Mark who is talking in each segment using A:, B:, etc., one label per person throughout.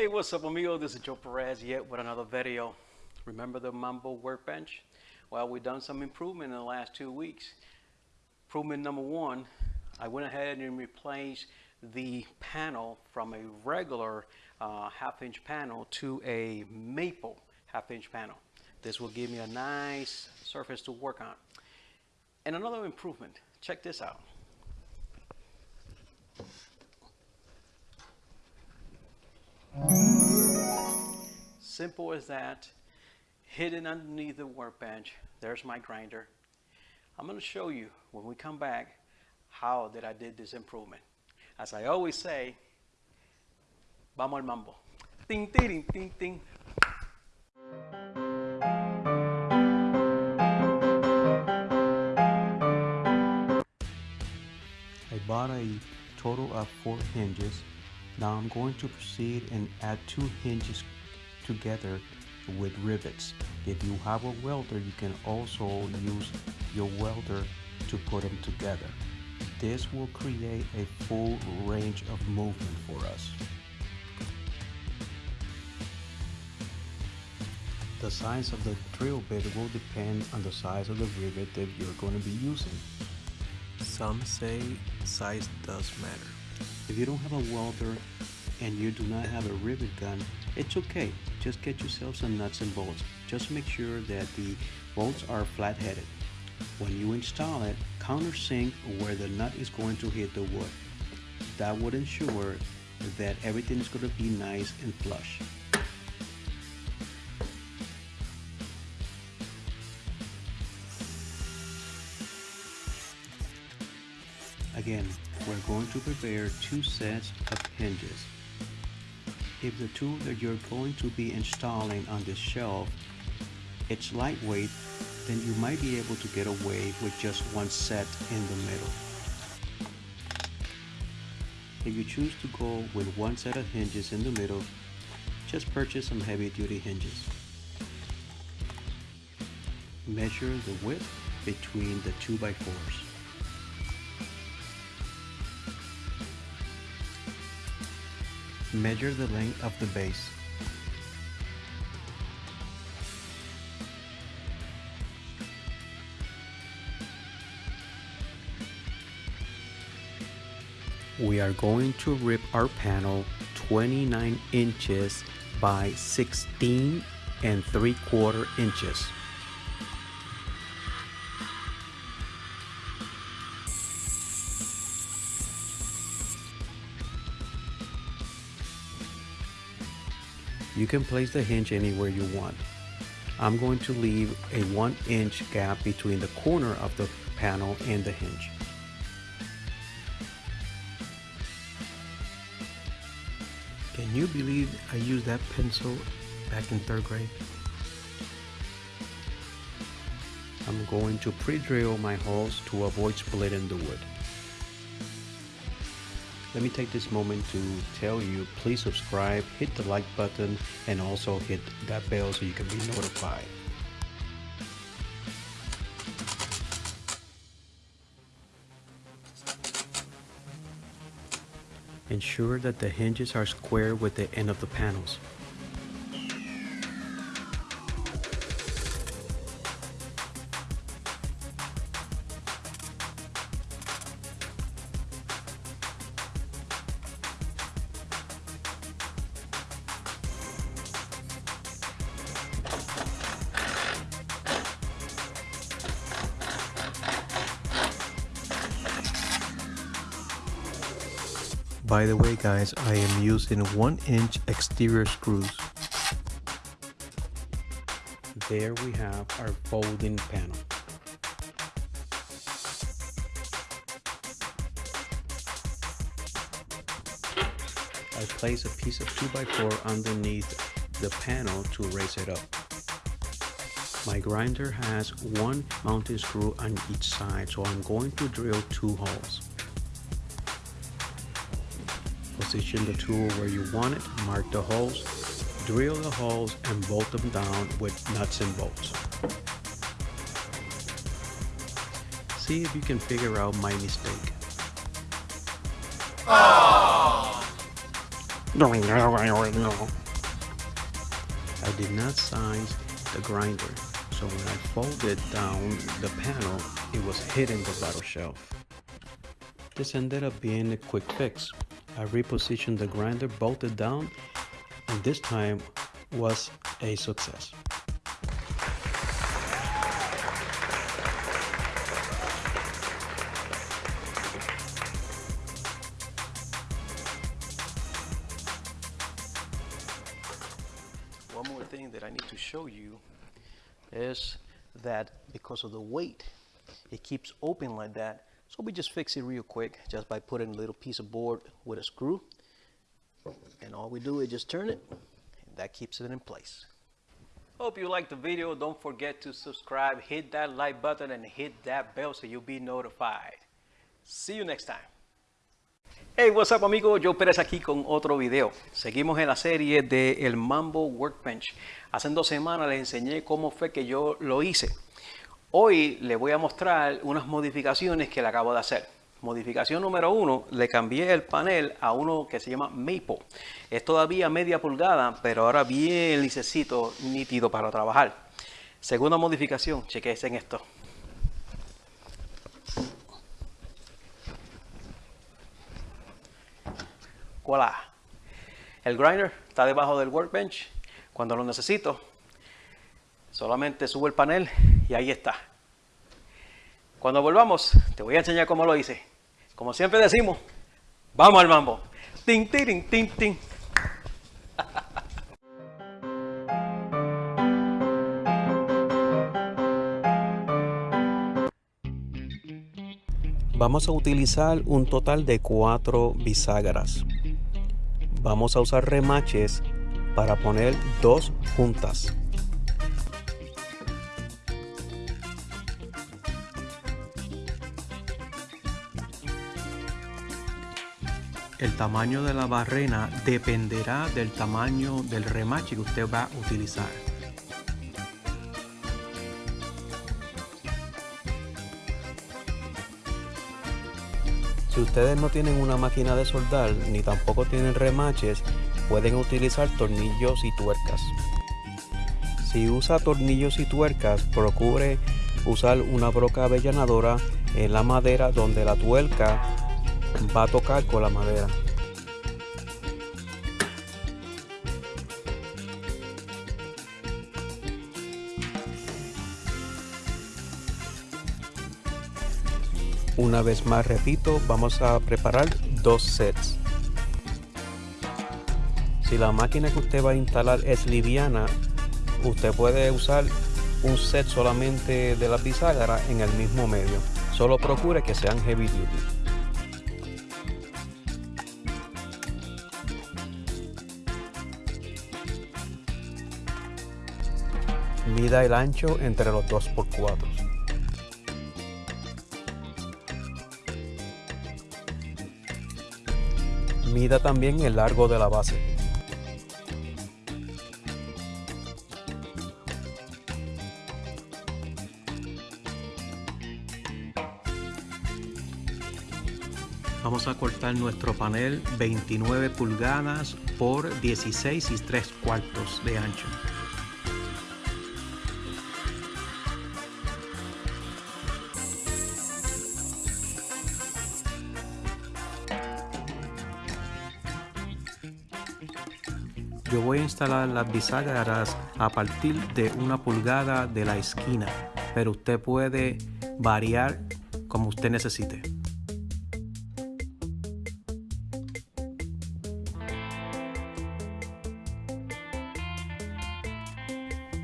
A: Hey, what's up, amigo? This is Joe Perez yet with another video. Remember the Mambo workbench? Well, we've done some improvement in the last two weeks. Improvement number one, I went ahead and replaced the panel from a regular uh, half inch panel to a maple half inch panel. This will give me a nice surface to work on. And another improvement, check this out. Simple as that. Hidden underneath the workbench, there's my grinder. I'm going to show you when we come back how that I did this improvement. As I always say, vamos al mambo. Ting, ting, ting, ting. I bought a total of four hinges. Now I'm going to proceed and add two hinges together with rivets. If you have a welder, you can also use your welder to put them together. This will create a full range of movement for us. The size of the drill bit will depend on the size of the rivet that you're going to be using.
B: Some say size does matter.
A: If you don't have a welder and you do not have a rivet gun, it's okay. Just get yourself some nuts and bolts. Just make sure that the bolts are flat headed. When you install it, countersink where the nut is going to hit the wood. That would ensure that everything is going to be nice and flush. Again, we're going to prepare two sets of hinges. If the tool that you're going to be installing on this shelf it's lightweight, then you might be able to get away with just one set in the middle. If you choose to go with one set of hinges in the middle, just purchase some heavy duty hinges. Measure the width between the 2x4s. Measure the length of the base. We are going to rip our panel 29 inches by 16 and 3 quarter inches. You can place the hinge anywhere you want. I'm going to leave a 1 inch gap between the corner of the panel and the hinge.
B: Can you believe I used that pencil back in third grade?
A: I'm going to pre-drill my holes to avoid splitting the wood. Let me take this moment to tell you, please subscribe, hit the like button, and also hit that bell so you can be notified. Ensure that the hinges are square with the end of the panels.
B: By the way guys, I am using 1 inch exterior screws.
A: There we have our folding panel. I place a piece of 2x4 underneath the panel to raise it up. My grinder has one mounting screw on each side, so I'm going to drill two holes. Position the tool where you want it, mark the holes, drill the holes and bolt them down with nuts and bolts. See if you can figure out my mistake. I did not size the grinder, so when I folded down the panel, it was hitting the bottom shelf. This ended up being a quick fix. I repositioned the grinder, bolted down, and this time was a success.
C: One more thing that I need to show you is that because of the weight, it keeps open like that. So we just fix it real quick just by putting a little piece of board with a screw. And all we do is just turn it and that keeps it in place. Hope you liked the video. Don't forget to subscribe, hit that like button and hit that bell so you'll be notified. See you next time. Hey, what's up amigos? Joe Pérez aquí con otro video. Seguimos en la serie de el Mambo Workbench. Hace dos semanas les enseñé cómo fue que yo lo hice. Hoy les voy a mostrar unas modificaciones que le acabo de hacer. Modificación número uno, le cambié el panel a uno que se llama Maple. Es todavía media pulgada, pero ahora bien licecito, nítido para trabajar. Segunda modificación, chequense en esto. Voilà. El grinder está debajo del workbench. Cuando lo necesito, solamente subo el panel y ahí está. Cuando volvamos, te voy a enseñar cómo lo hice. Como siempre decimos, vamos al mambo. Tin, tin, tin.
A: Vamos a utilizar un total de cuatro bisagras. Vamos a usar remaches para poner dos juntas. El tamaño de la barrena dependerá del tamaño del remache que usted va a utilizar. Si ustedes no tienen una máquina de soldar ni tampoco tienen remaches, pueden utilizar tornillos y tuercas. Si usa tornillos y tuercas, procure usar una broca avellanadora en la madera donde la tuerca va a tocar con la madera. Una vez más repito, vamos a preparar dos sets. Si la máquina que usted va a instalar es liviana, usted puede usar un set solamente de la bisagra en el mismo medio. Solo procure que sean heavy duty. Mida el ancho entre los 2x4. Mida también el largo de la base. Vamos a cortar nuestro panel 29 pulgadas por 16 y 3 cuartos de ancho. Yo voy a instalar las bisagras a partir de una pulgada de la esquina, pero usted puede variar como usted necesite.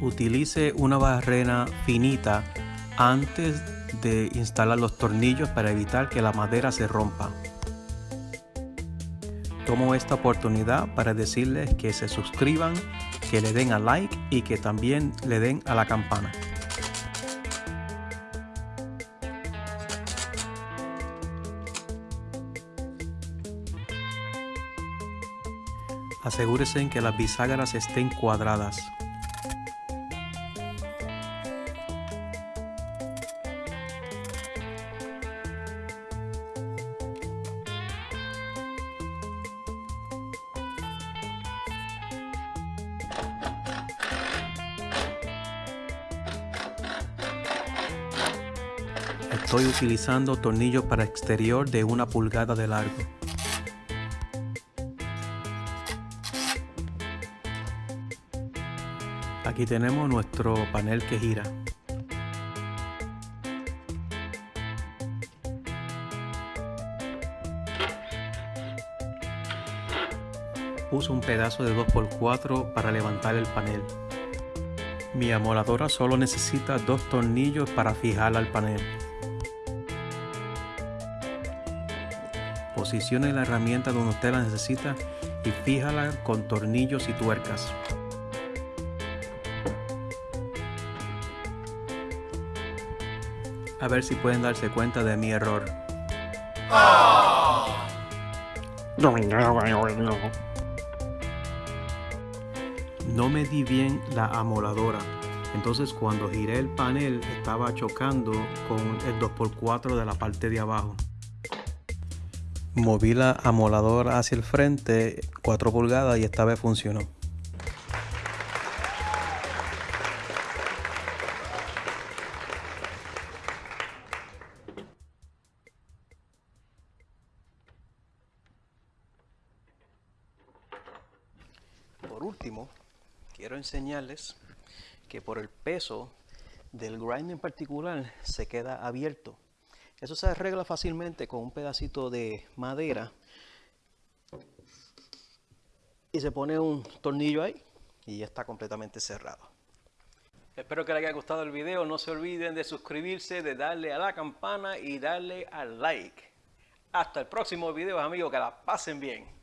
A: Utilice una barrena finita antes de instalar los tornillos para evitar que la madera se rompa. Tomo esta oportunidad para decirles que se suscriban, que le den a like y que también le den a la campana. Asegúrese en que las bisagras estén cuadradas. Estoy utilizando tornillos para exterior de una pulgada de largo. Aquí tenemos nuestro panel que gira. Uso un pedazo de 2x4 para levantar el panel. Mi amoladora solo necesita dos tornillos para fijarla al panel. Posicione la herramienta donde usted la necesita y fíjala con tornillos y tuercas. A ver si pueden darse cuenta de mi error. No medí bien la amoladora. Entonces cuando giré el panel estaba chocando con el 2x4 de la parte de abajo. Moví la amoladora hacia el frente 4 pulgadas y esta vez funcionó.
D: Por último, quiero enseñarles que por el peso del grind en particular se queda abierto. Eso se arregla fácilmente con un pedacito de madera y se pone un tornillo ahí y ya está completamente cerrado. Espero que les haya gustado el video. No se olviden de suscribirse, de darle a la campana y darle al like. Hasta el próximo video, amigos. Que la pasen bien.